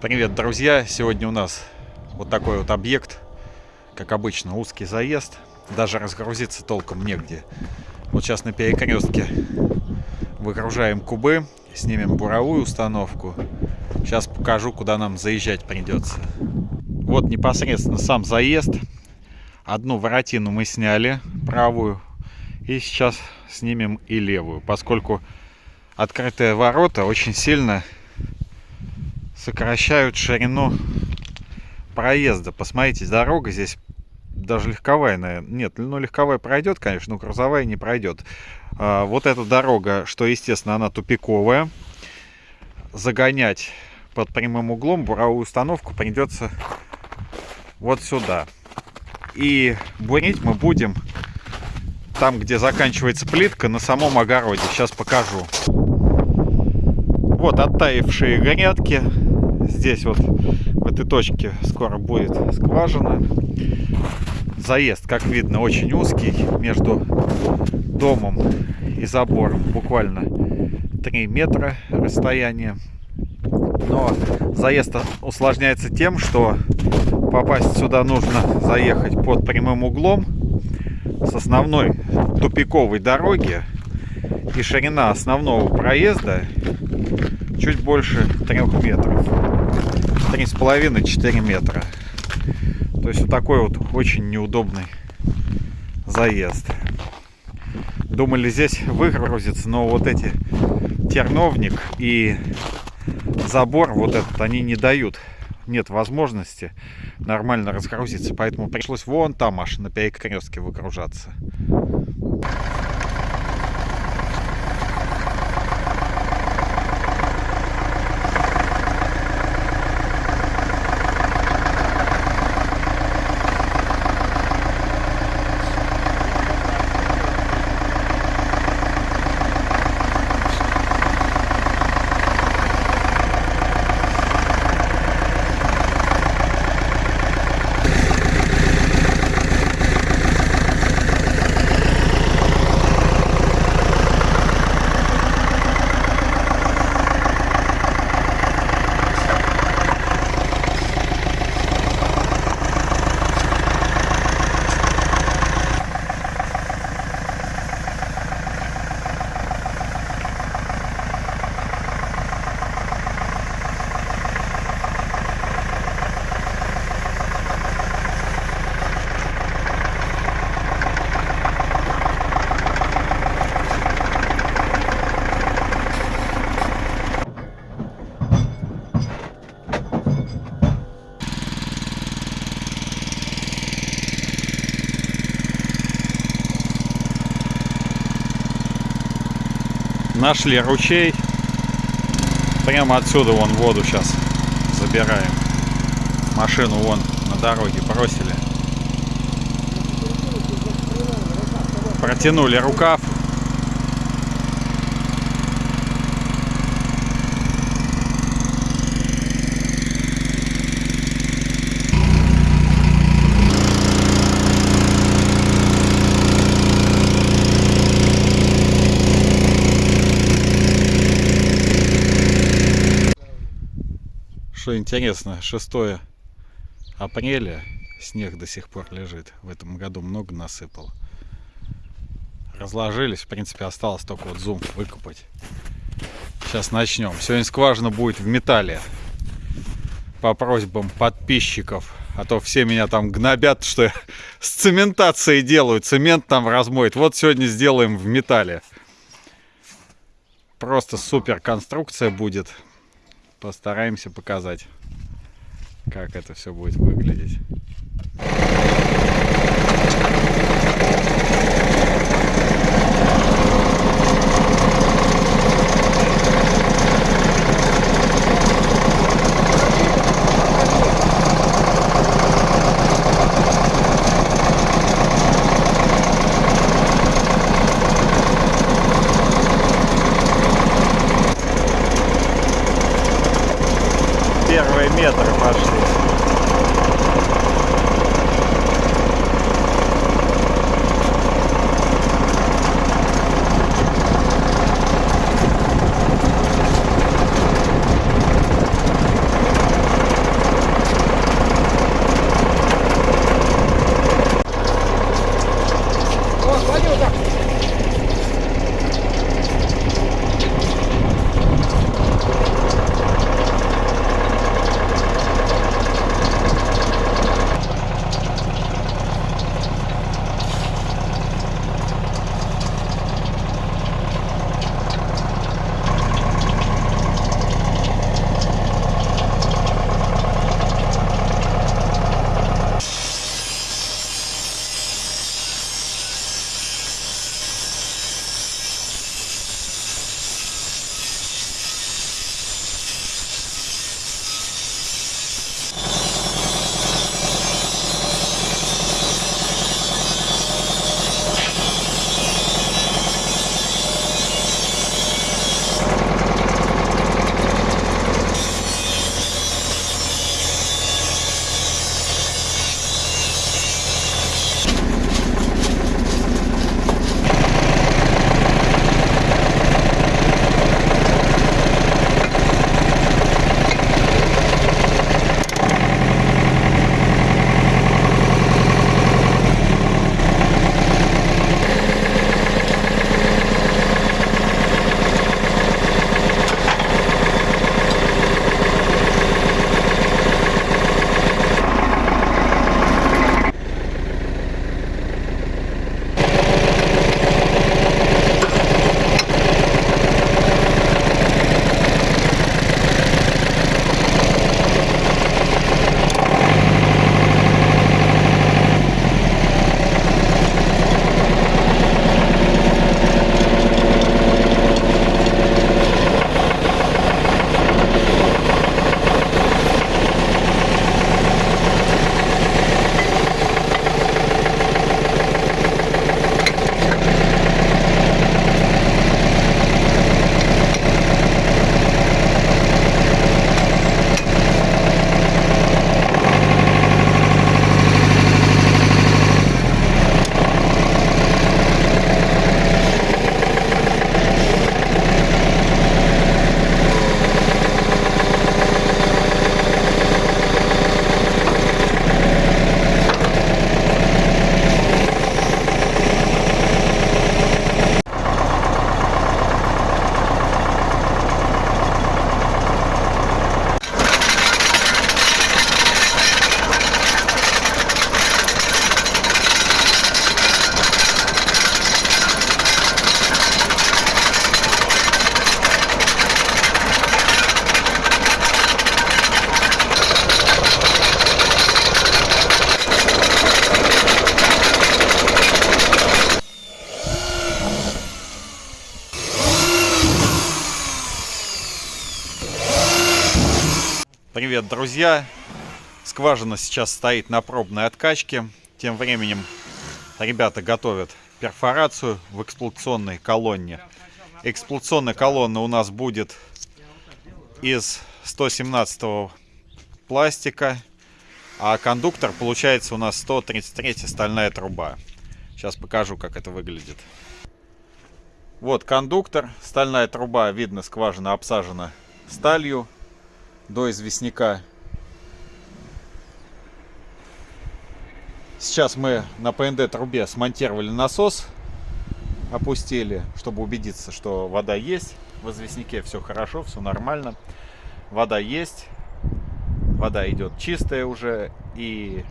Привет, друзья! Сегодня у нас вот такой вот объект. Как обычно, узкий заезд. Даже разгрузиться толком негде. Вот сейчас на перекрестке выгружаем кубы, снимем буровую установку. Сейчас покажу, куда нам заезжать придется. Вот непосредственно сам заезд. Одну воротину мы сняли, правую. И сейчас снимем и левую, поскольку открытые ворота очень сильно сокращают ширину проезда. Посмотрите, дорога здесь даже легковая, наверное. Нет, ну легковая пройдет, конечно, но грузовая не пройдет. А, вот эта дорога, что естественно, она тупиковая. Загонять под прямым углом буровую установку придется вот сюда. И бурить мы будем там, где заканчивается плитка, на самом огороде. Сейчас покажу. Вот оттаившие грядки здесь вот в этой точке скоро будет скважина. Заезд, как видно, очень узкий между домом и забором. Буквально 3 метра расстояние. Но заезд усложняется тем, что попасть сюда нужно заехать под прямым углом с основной тупиковой дороги и ширина основного проезда чуть больше трех метров три с половиной четыре метра. То есть вот такой вот очень неудобный заезд. Думали здесь выгрузиться но вот эти терновник и забор вот этот они не дают нет возможности нормально разгрузиться поэтому пришлось вон там аж на перекрестке выгружаться нашли ручей. Прямо отсюда вон воду сейчас забираем. Машину вон на дороге бросили. Протянули рукав. Что интересно, 6 апреля снег до сих пор лежит. В этом году много насыпал. Разложились, в принципе, осталось только вот зум выкопать. Сейчас начнем. Сегодня скважина будет в металле. По просьбам подписчиков. А то все меня там гнобят, что я с цементацией делаю. Цемент там размоет. Вот сегодня сделаем в металле. Просто супер конструкция будет постараемся показать, как это все будет выглядеть. Привет, друзья! Скважина сейчас стоит на пробной откачке. Тем временем ребята готовят перфорацию в эксплуатационной колонне. Эксплуатационная колонна у нас будет из 117 пластика, а кондуктор получается у нас 133 стальная труба. Сейчас покажу, как это выглядит. Вот кондуктор, стальная труба, видно, скважина обсажена сталью до известняка. Сейчас мы на ПНД трубе смонтировали насос, опустили, чтобы убедиться, что вода есть. В известняке все хорошо, все нормально. Вода есть, вода идет чистая уже. И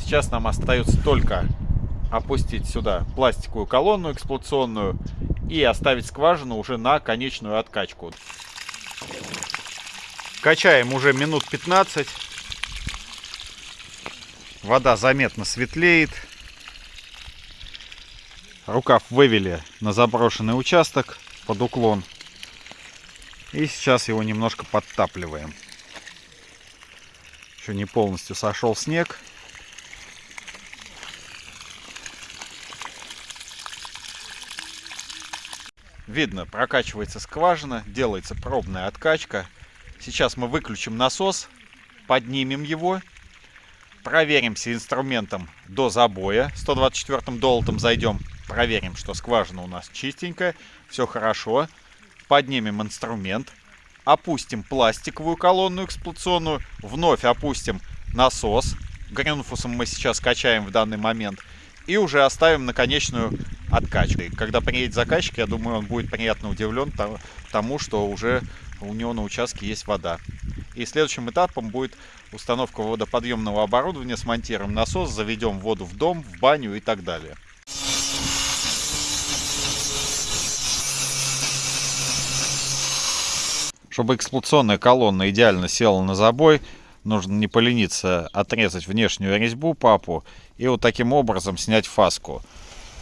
сейчас нам остается только опустить сюда пластиковую колонну эксплуатационную и оставить скважину уже на конечную откачку. Качаем уже минут 15. Вода заметно светлеет. Рукав вывели на заброшенный участок под уклон. И сейчас его немножко подтапливаем. Еще не полностью сошел снег. Видно, прокачивается скважина, делается пробная откачка. Сейчас мы выключим насос, поднимем его, проверимся инструментом до забоя. 124 долотом зайдем, проверим, что скважина у нас чистенькая, все хорошо. Поднимем инструмент, опустим пластиковую колонну эксплуатационную, вновь опустим насос. Грюнфусом мы сейчас качаем в данный момент. И уже оставим на конечную откачкой. Когда приедет заказчик, я думаю, он будет приятно удивлен тому, что уже у него на участке есть вода. И следующим этапом будет установка водоподъемного оборудования, смонтируем насос, заведем воду в дом, в баню и так далее. Чтобы эксплуатационная колонна идеально села на забой, нужно не полениться отрезать внешнюю резьбу папу и вот таким образом снять фаску.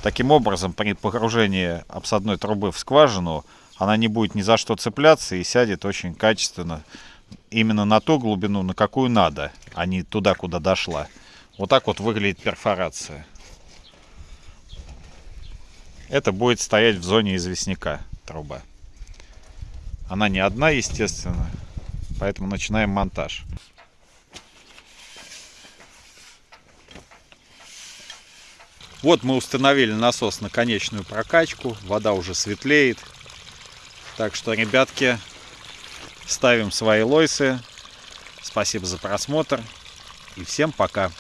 Таким образом, при погружении обсадной трубы в скважину, она не будет ни за что цепляться и сядет очень качественно. Именно на ту глубину, на какую надо, а не туда, куда дошла. Вот так вот выглядит перфорация. Это будет стоять в зоне известняка труба. Она не одна, естественно, поэтому начинаем монтаж. Вот мы установили насос на конечную прокачку. Вода уже светлеет. Так что, ребятки, ставим свои лойсы. Спасибо за просмотр. И всем пока.